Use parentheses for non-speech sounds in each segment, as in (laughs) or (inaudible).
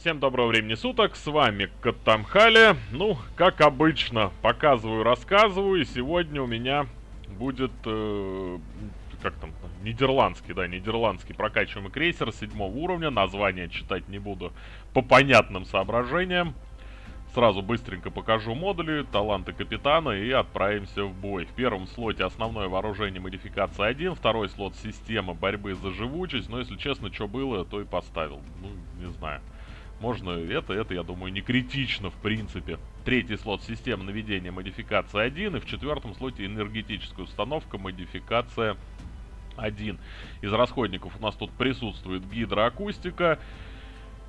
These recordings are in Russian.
Всем доброго времени суток, с вами Катамхали. Ну, как обычно, показываю, рассказываю. И сегодня у меня будет, э, как там, нидерландский, да, нидерландский прокачиваемый крейсер седьмого уровня. Название читать не буду по понятным соображениям. Сразу быстренько покажу модули, таланты капитана и отправимся в бой. В первом слоте основное вооружение модификация 1, второй слот система борьбы за живучесть. Но если честно, что было, то и поставил. Ну, не знаю. Можно это, это, я думаю, не критично в принципе. Третий слот система наведения модификация 1. И в четвертом слоте энергетическая установка модификация 1. Из расходников у нас тут присутствует гидроакустика.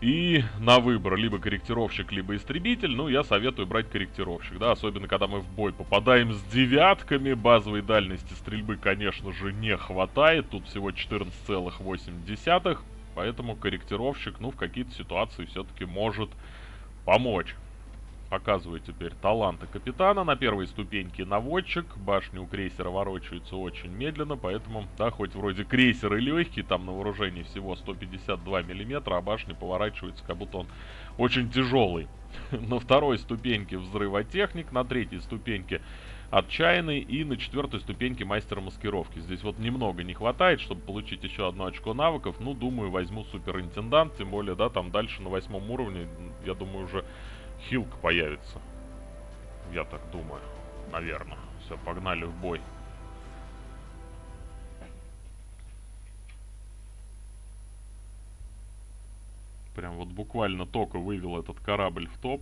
И на выбор либо корректировщик, либо истребитель. Ну, я советую брать корректировщик, да, особенно когда мы в бой попадаем с девятками. Базовой дальности стрельбы, конечно же, не хватает. Тут всего 14,8. Поэтому корректировщик, ну, в какие-то ситуации все-таки может помочь. Показываю теперь таланты капитана. На первой ступеньке наводчик. Башни у крейсера ворочаются очень медленно, поэтому, да, хоть вроде крейсер и легкий, там на вооружении всего 152 миллиметра, а башни поворачиваются, как будто он очень тяжелый. (laughs) На второй ступеньке взрывотехник, на третьей ступеньке отчаянный и на четвертой ступеньке мастера маскировки. Здесь вот немного не хватает, чтобы получить еще одно очко навыков. Ну, думаю, возьму суперинтендант, тем более, да, там дальше на восьмом уровне, я думаю, уже хилка появится. Я так думаю. Наверное. Все, погнали в бой. Прям вот буквально только вывел этот корабль в топ.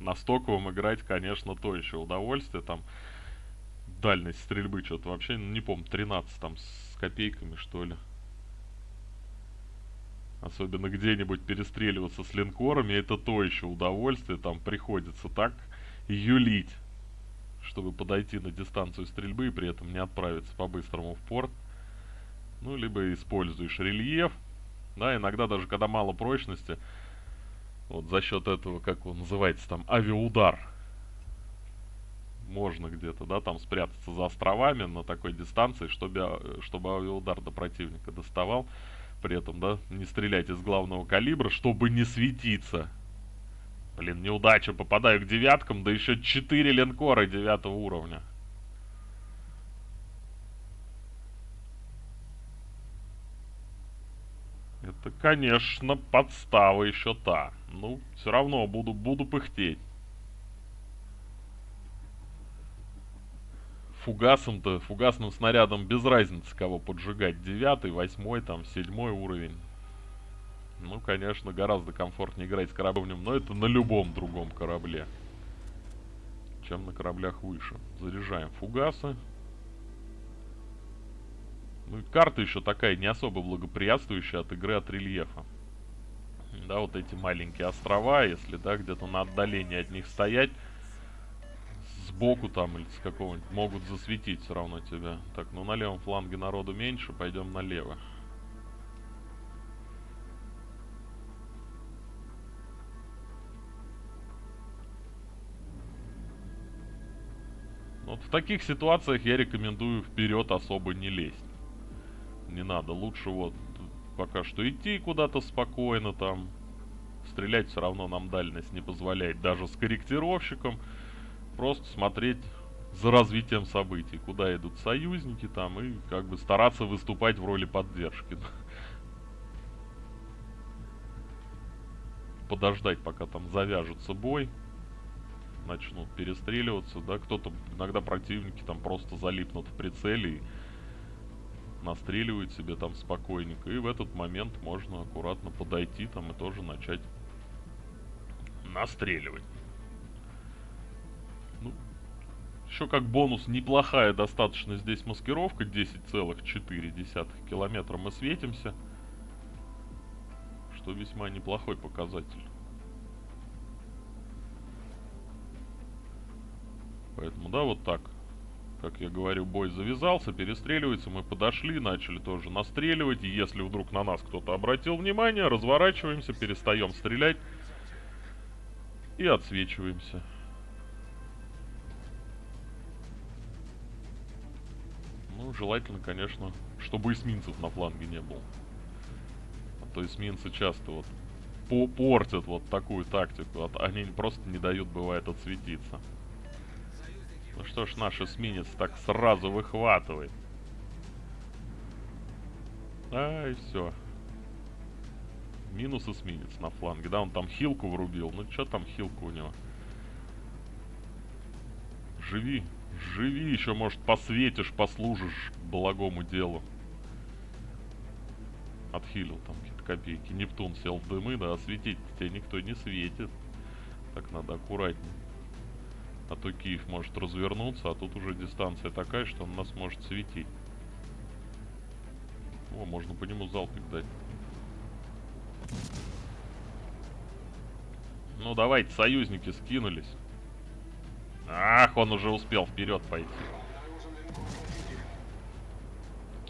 На стоковом играть, конечно, то еще удовольствие. Там дальность стрельбы что-то вообще, не помню, 13 там с копейками, что ли. Особенно где-нибудь перестреливаться с линкорами, это то еще удовольствие. Там приходится так юлить, чтобы подойти на дистанцию стрельбы и при этом не отправиться по-быстрому в порт. Ну, либо используешь рельеф. Да, иногда даже когда мало прочности, вот за счет этого, как он называется там, авиаудар. Можно где-то, да, там спрятаться за островами на такой дистанции, чтобы, чтобы авиаудар до противника доставал при этом, да, не стрелять из главного калибра, чтобы не светиться. Блин, неудача, попадаю к девяткам, да еще 4 линкора девятого уровня. Это, конечно, подстава еще та. Ну, все равно буду, буду пыхтеть. Фугасом-то, фугасным снарядом без разницы, кого поджигать. Девятый, восьмой, там, седьмой уровень. Ну, конечно, гораздо комфортнее играть с кораблем, но это на любом другом корабле. Чем на кораблях выше. Заряжаем фугасы. Ну и карта еще такая не особо благоприятствующая от игры от рельефа. Да, вот эти маленькие острова, если, да, где-то на отдалении от них стоять, сбоку там или с какого-нибудь могут засветить все равно тебя. Так, ну на левом фланге народу меньше, пойдем налево. Вот в таких ситуациях я рекомендую вперед особо не лезть. Не надо, лучше вот пока что идти куда-то спокойно там. Стрелять все равно нам дальность не позволяет, даже с корректировщиком просто смотреть за развитием событий, куда идут союзники там, и как бы стараться выступать в роли поддержки. Подождать, пока там завяжется бой, начнут перестреливаться, да, кто-то, иногда противники там просто залипнут в прицеле и настреливают себе там спокойненько, и в этот момент можно аккуратно подойти там и тоже начать настреливать. Еще как бонус неплохая достаточно здесь маскировка. 10,4 километра мы светимся. Что весьма неплохой показатель. Поэтому, да, вот так. Как я говорю, бой завязался, перестреливается. Мы подошли, начали тоже настреливать. И если вдруг на нас кто-то обратил внимание, разворачиваемся, перестаем стрелять. И отсвечиваемся. Ну, желательно, конечно, чтобы эсминцев на фланге не было. А то эсминцы часто вот по портят вот такую тактику. Они просто не дают, бывает, отсветиться. Ну что ж, наш эсминец так сразу выхватывает. Ай, все. Минус эсминец на фланге. Да, он там хилку врубил. Ну, что там хилку у него? Живи. Живи, еще, может, посветишь, послужишь благому делу. Отхилил там какие-то копейки. Нептун сел в дымы, да, осветить тебя никто не светит. Так надо аккуратнее. А то Киев может развернуться, а тут уже дистанция такая, что он нас может светить. О, можно по нему залпик дать. Ну, давайте, союзники скинулись. Ах, он уже успел вперед пойти.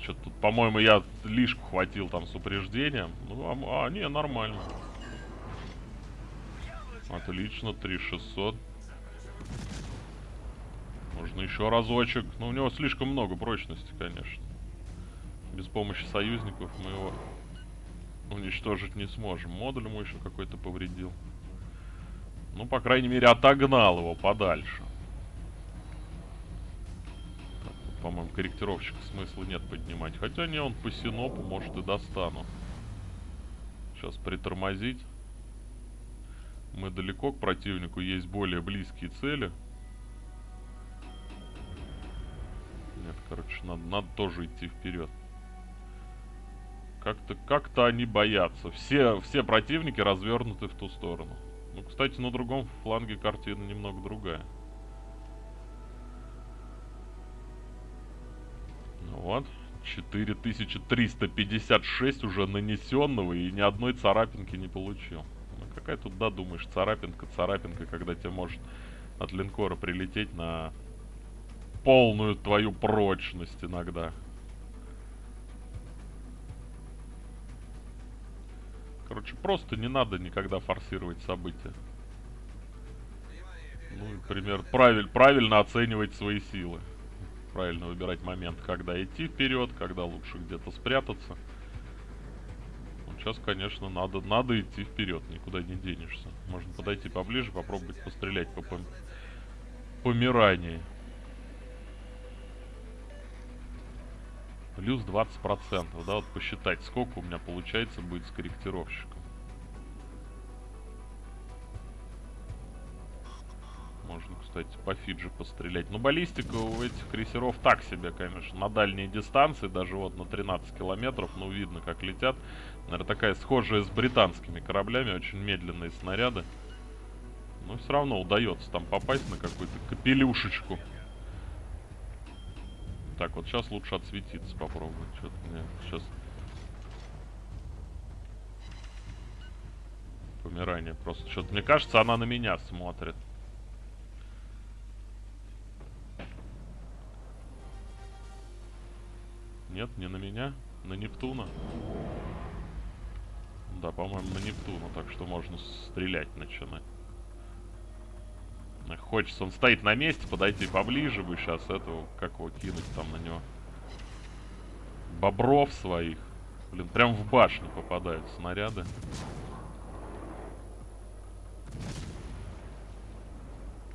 Что-то тут, по-моему, я лишку хватил там с упреждением. Ну, а, а не, нормально. Отлично, 3600. Можно еще разочек. Но у него слишком много прочности, конечно. Без помощи союзников мы его уничтожить не сможем. Модуль ему еще какой-то повредил. Ну, по крайней мере, отогнал его подальше. По-моему, корректировщика смысла нет поднимать. Хотя не, он по синопу, может, и достану. Сейчас притормозить. Мы далеко к противнику, есть более близкие цели. Нет, короче, надо, надо тоже идти вперед. Как-то как, -то, они боятся. Все, все противники развернуты в ту сторону. Ну, кстати, на другом фланге картина немного другая. Вот. 4356 уже нанесенного и ни одной царапинки не получил. Ну, какая тут, да, думаешь, царапинка, царапинка, когда тебе может от линкора прилететь на полную твою прочность иногда. Короче, просто не надо никогда форсировать события. Ну, например, правиль, правильно оценивать свои силы. Правильно выбирать момент, когда идти вперед, когда лучше где-то спрятаться. Ну, сейчас, конечно, надо, надо идти вперед, никуда не денешься. Можно подойти поближе, попробовать пострелять по пом помирании. Плюс 20%, да, вот посчитать, сколько у меня получается будет с корректировщиком. Кстати, по Фиджи пострелять. Но баллистика у этих крейсеров так себе, конечно. На дальние дистанции, даже вот на 13 километров, ну, видно, как летят. Наверное, такая схожая с британскими кораблями, очень медленные снаряды. Но все равно удается там попасть на какую-то капелюшечку. Так, вот сейчас лучше отсветиться попробовать. Что-то мне сейчас... Помирание просто. Что-то мне кажется, она на меня смотрит. Нет, не на меня. На Нептуна. Да, по-моему, на Нептуна. Так что можно стрелять начинать. Хочется, он стоит на месте, подойти поближе бы сейчас этого, как его кинуть там на него. Бобров своих. Блин, прям в башню попадают снаряды.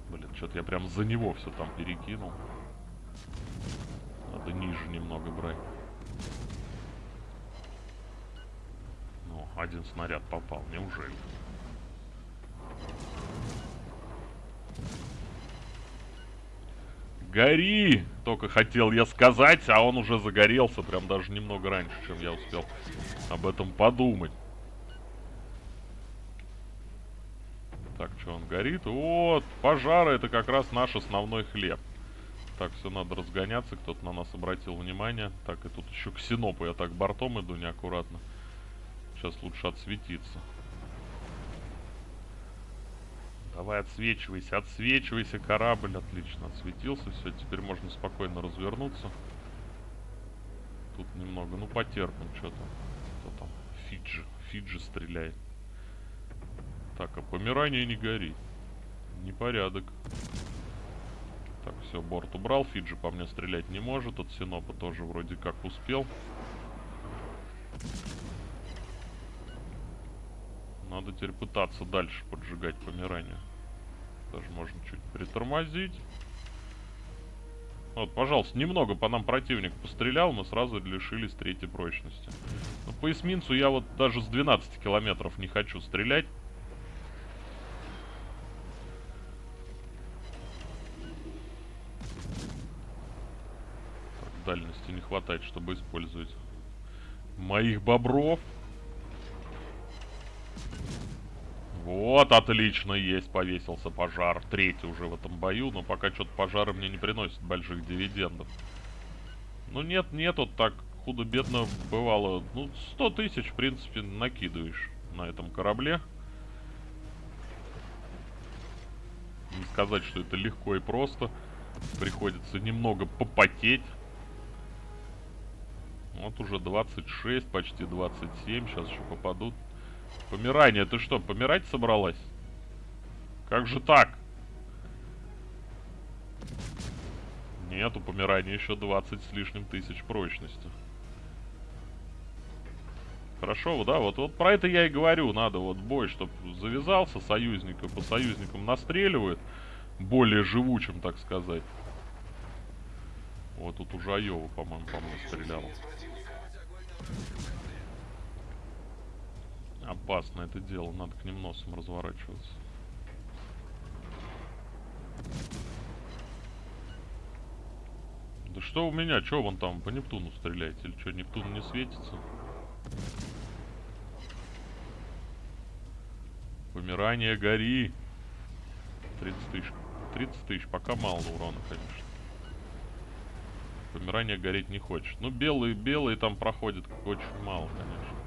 Блин, что-то я прям за него все там перекинул. Ниже немного брать. Ну, один снаряд попал, неужели? Гори! Только хотел я сказать, а он уже загорелся, прям даже немного раньше, чем я успел об этом подумать. Так, что он горит? Вот, пожары это как раз наш основной хлеб. Так, все, надо разгоняться, кто-то на нас обратил внимание. Так, и тут еще к Синопу я так бортом иду неаккуратно. Сейчас лучше отсветиться. Давай отсвечивайся, отсвечивайся, корабль. Отлично, отсветился. Все, теперь можно спокойно развернуться. Тут немного, ну потерпим, что там. Кто там? Фиджи. Фиджи стреляет. Так, а помирание не горит. Непорядок. Так, все, борт убрал. Фиджи по мне стрелять не может. От Синопа тоже вроде как успел. Надо теперь пытаться дальше поджигать помирание. Даже можно чуть притормозить. Вот, пожалуйста, немного по нам противник пострелял, мы сразу лишились третьей прочности. Но по эсминцу я вот даже с 12 километров не хочу стрелять. Так, дальности не хватает, чтобы использовать моих бобров. Вот, отлично, есть, повесился пожар. Третий уже в этом бою, но пока что-то пожары мне не приносят больших дивидендов. Ну нет, нет, вот так худо-бедно бывало. Ну, 100 тысяч, в принципе, накидываешь на этом корабле. Не сказать, что это легко и просто. Приходится немного попотеть. Вот уже 26, почти 27. Сейчас еще попадут. Помирание, ты что, помирать собралась? Как же так? Нет, у помирания еще 20 с лишним тысяч прочности. Хорошо, да, вот, вот про это я и говорю. Надо вот бой, чтобы завязался, союзника по союзникам настреливают. Более живучим, так сказать. Вот тут уже Айова, по-моему, по мне стрелял. Опасно это дело, надо к ним носом разворачиваться. Да что у меня? Что вон там по Нептуну стреляете? Или что, Нептун не светится? Помирание, гори! 30 тысяч. 30 тысяч, пока мало урона, конечно. Помирание гореть не хочет. Ну, белые, белые там проходят очень мало, конечно.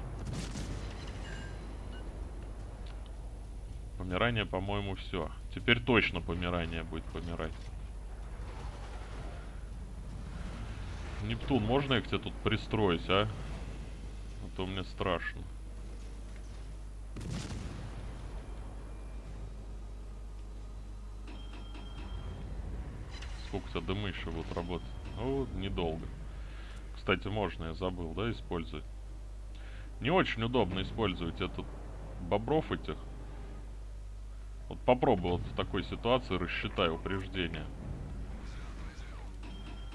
Помирание, по-моему, все. Теперь точно помирание будет помирать. Нептун, можно я к тебе тут пристроюсь, а? А то мне страшно. Сколько у тебя дымы еще будут работать? Ну, недолго. Кстати, можно, я забыл, да, использовать. Не очень удобно использовать этот бобров этих. Вот попробуй вот в такой ситуации рассчитай упреждение.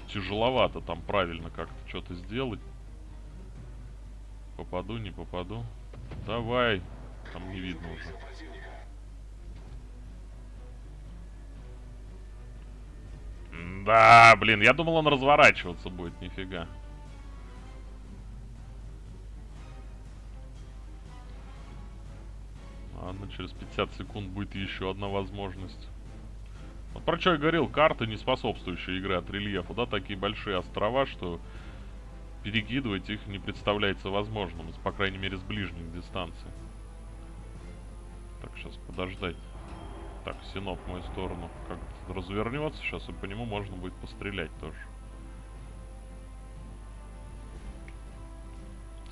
Тяжеловато там правильно как-то что-то сделать. Попаду, не попаду. Давай. Там не видно уже. Да, блин, я думал он разворачиваться будет, нифига. Ладно, через 50 секунд будет еще одна возможность. Вот про что я говорил, карты не способствующие игре от рельефа, да, такие большие острова, что перекидывать их не представляется возможным, по крайней мере, с ближних дистанций. Так, сейчас подождать. Так, Синоп в мою сторону как развернется сейчас, и по нему можно будет пострелять тоже.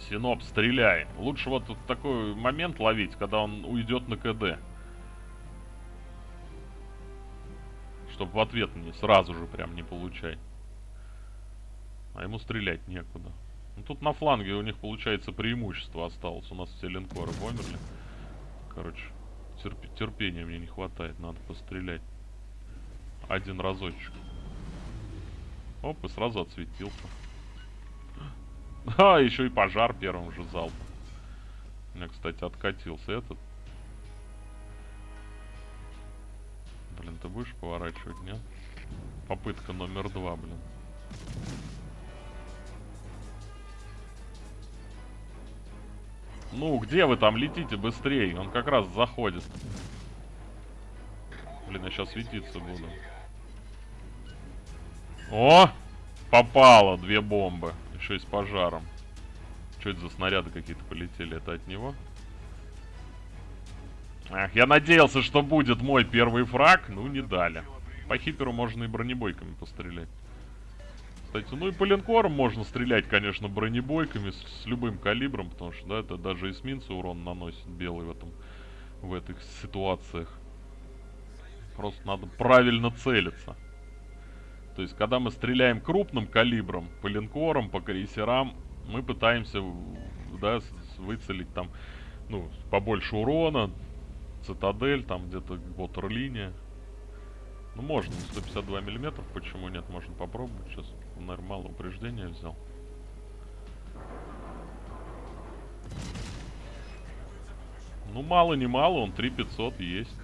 Синоп, стреляй. Лучше вот такой момент ловить, когда он уйдет на КД. Чтобы в ответ не сразу же прям не получать. А ему стрелять некуда. Ну, тут на фланге у них, получается, преимущество осталось. У нас все линкоры померли. Короче, терп терпения мне не хватает. Надо пострелять. Один разочек. Оп, и сразу отсветился. А, еще и пожар первым же залпом. У меня, кстати, откатился этот. Блин, ты будешь поворачивать, нет? Попытка номер два, блин. Ну, где вы там летите быстрее? Он как раз заходит. Блин, я сейчас светиться буду. О! Попало две бомбы. Еще и с пожаром. Что это за снаряды какие-то полетели? Это от него? Ах, я надеялся, что будет мой первый фраг. Ну, не дали. По хиперу можно и бронебойками пострелять. Кстати, ну и по линкорам можно стрелять, конечно, бронебойками с, с любым калибром, потому что, да, это даже эсминцы урон наносит белый в этом, в этих ситуациях. Просто надо правильно целиться. То есть, когда мы стреляем крупным калибром, по линкорам, по крейсерам, мы пытаемся, да, выцелить там ну, побольше урона, цитадель, там где-то ватерлиния. Ну, можно, 152 миллиметров, почему нет, можно попробовать. Сейчас, наверное, мало упреждения взял. Ну, мало не мало, он 3500 есть.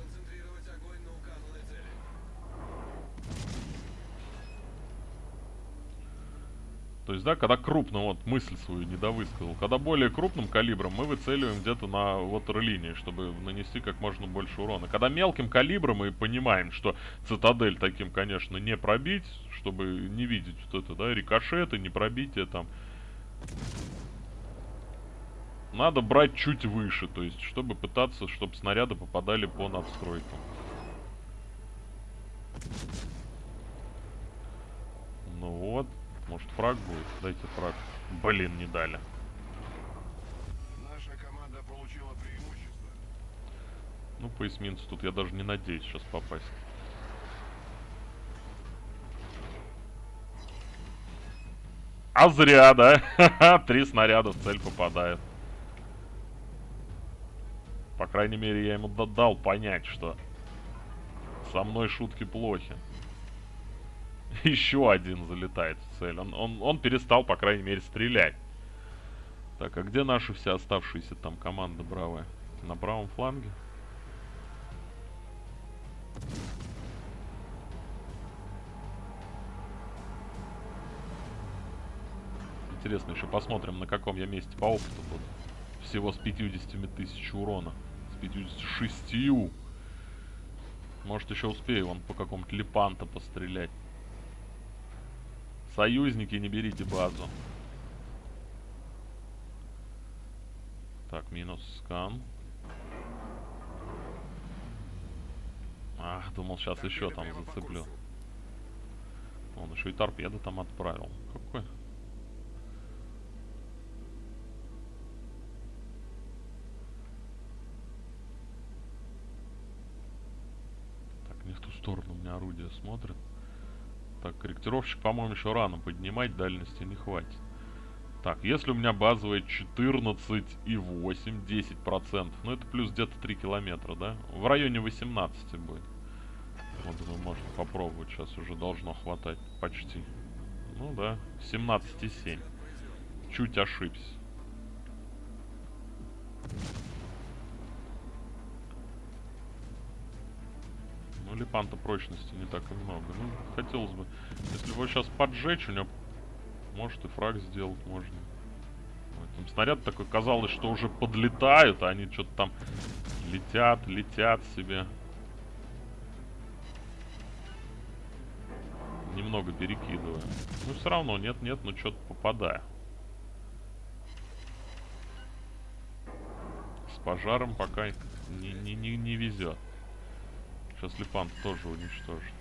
То есть, да, когда крупно, вот мысль свою не довысказал, когда более крупным калибром мы выцеливаем где-то на ватерлинии, чтобы нанести как можно больше урона. Когда мелким калибром мы понимаем, что цитадель таким, конечно, не пробить, чтобы не видеть вот это, да, рикошеты, не пробитие там. Надо брать чуть выше, то есть, чтобы пытаться, чтобы снаряды попадали по надстройкам. Ну вот. Может фраг будет? Дайте фраг. Блин, не дали. Наша команда получила преимущество. Ну, по эсминцу тут я даже не надеюсь сейчас попасть. А зря, да? (laughs) Три снаряда в цель попадают. По крайней мере, я ему дал понять, что со мной шутки плохи. (laughs) Еще один залетает в цель. Он, он, он перестал, по крайней мере, стрелять. Так, а где наши все оставшиеся там команды бравые? На правом фланге? Интересно, еще посмотрим, на каком я месте по опыту буду. Всего с 50 тысяч урона. С 56. Может, еще успею вон по какому-то лепанта пострелять. Союзники, не берите базу. Так, минус скан. Ах, думал, сейчас еще там зацеплю. Он еще и торпеды там отправил. Какой? Так, не в ту сторону у меня орудие смотрит. Так, корректировщик, по-моему, еще рано поднимать, дальности не хватит. Так, если у меня базовая 14 и 8, 10 процентов, ну это плюс где-то 3 километра, да? В районе 18 будет. Вот, думаю, можно попробовать, сейчас уже должно хватать почти. Ну да, 17,7. Чуть ошибся. Липанта прочности не так и много. Ну, хотелось бы... Если его сейчас поджечь, у него... Может и фраг сделать можно. Ой, там снаряд такой, казалось, что уже подлетают, а они что-то там летят, летят себе. Немного перекидывая. Ну, все равно, нет-нет, но что-то попадаю. С пожаром пока не, не, не, не везет. Сейчас Липант тоже уничтожит.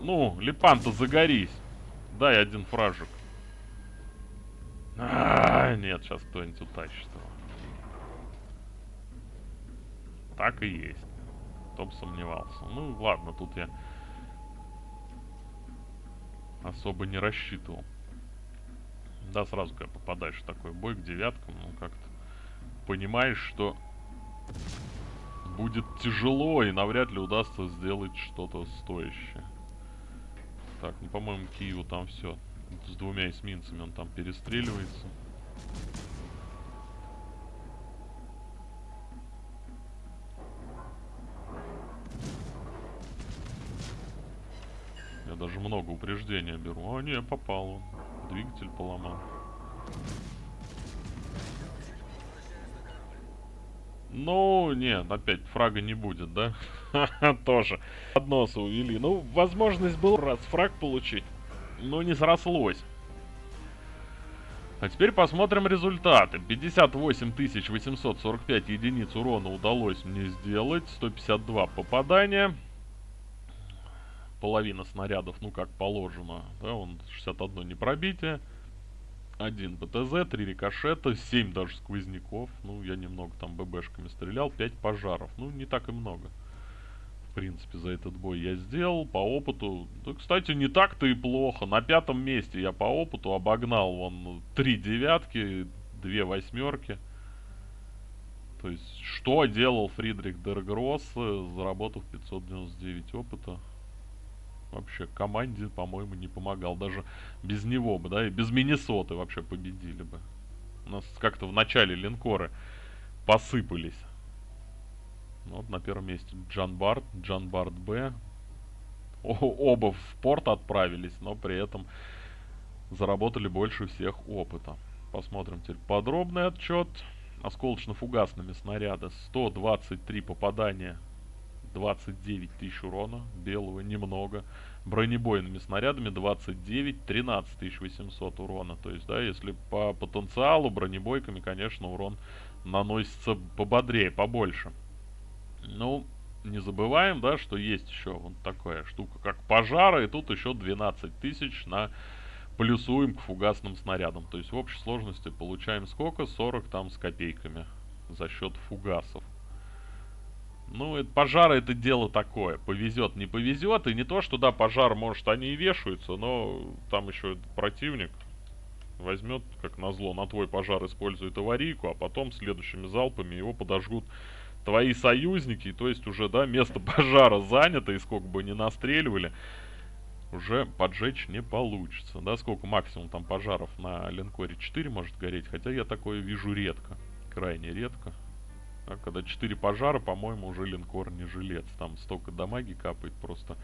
Ну, Липанта, загорись. Дай один фражик. А, -а, -а нет, сейчас кто-нибудь утащит его. Так и есть. Кто сомневался. Ну, ладно, тут я особо не рассчитывал. Да, сразу, когда попадаешь в такой бой к девяткам, ну, как-то понимаешь, что будет тяжело и навряд ли удастся сделать что-то стоящее. Так, ну, по-моему, Киеву там все. С двумя эсминцами он там перестреливается. Я даже много упреждения беру. А, не, попал он. Двигатель поломал. Ну, нет, опять фрага не будет, да? (laughs) Тоже. Подноса увели. Ну, возможность была раз фраг получить, но не срослось. А теперь посмотрим результаты. 58 845 единиц урона удалось мне сделать. 152 попадания. Половина снарядов, ну как положено. Да, он 61 непробитие один БТЗ, три рикошета, 7 даже сквозняков. Ну, я немного там ББшками стрелял, 5 пожаров. Ну, не так и много. В принципе, за этот бой я сделал. По опыту, да, кстати, не так-то и плохо. На пятом месте я по опыту обогнал вон три девятки, две восьмерки. То есть, что делал Фридрих Дергросс, заработав 599 опыта? Вообще, команде, по-моему, не помогал. Даже без него бы, да, и без Миннесоты вообще победили бы. У нас как-то в начале линкоры посыпались. Ну, вот на первом месте Джан Барт, Джан Барт Б. О оба в порт отправились, но при этом заработали больше всех опыта. Посмотрим теперь подробный отчет. Осколочно-фугасными снаряда 123 попадания 29 тысяч урона, белого немного. Бронебойными снарядами 29, 13 800 урона. То есть, да, если по потенциалу бронебойками, конечно, урон наносится пободрее, побольше. Ну, не забываем, да, что есть еще вот такая штука, как пожары, и тут еще 12 тысяч на плюсуем к фугасным снарядам. То есть в общей сложности получаем сколько? 40 там с копейками за счет фугасов. Ну, это, пожары это дело такое. Повезет, не повезет. И не то, что да, пожар, может, они и вешаются, но там еще противник возьмет, как назло, на твой пожар использует аварийку, а потом следующими залпами его подожгут твои союзники, то есть уже, да, место (laughs) пожара занято, и сколько бы ни настреливали, уже поджечь не получится, да, сколько максимум там пожаров на линкоре 4 может гореть, хотя я такое вижу редко, крайне редко. А когда 4 пожара, по-моему, уже линкор не жилец, там столько дамаги капает, просто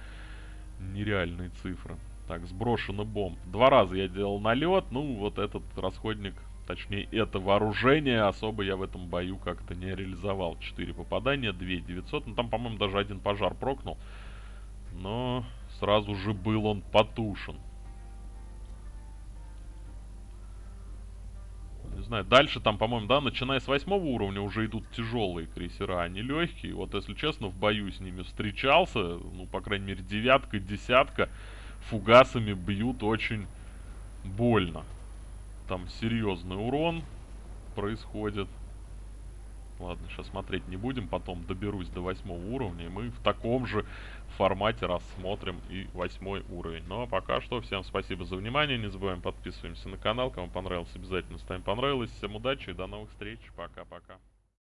нереальные цифры. Так, сброшено бомб. Два раза я делал налет, ну вот этот расходник Точнее, это вооружение особо я в этом бою как-то не реализовал. 4 попадания, 2 900. Ну, там, по-моему, даже один пожар прокнул. Но сразу же был он потушен. Знаю, дальше там, по-моему, да, начиная с восьмого уровня уже идут тяжелые крейсера, а не легкие. Вот, если честно, в бою с ними встречался, ну, по крайней мере, девятка, десятка, фугасами бьют очень больно там серьезный урон происходит. Ладно, сейчас смотреть не будем, потом доберусь до восьмого уровня, и мы в таком же формате рассмотрим и восьмой уровень. Ну а пока что, всем спасибо за внимание, не забываем подписываемся на канал, кому понравилось, обязательно ставим понравилось, всем удачи и до новых встреч, пока-пока.